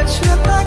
touch your body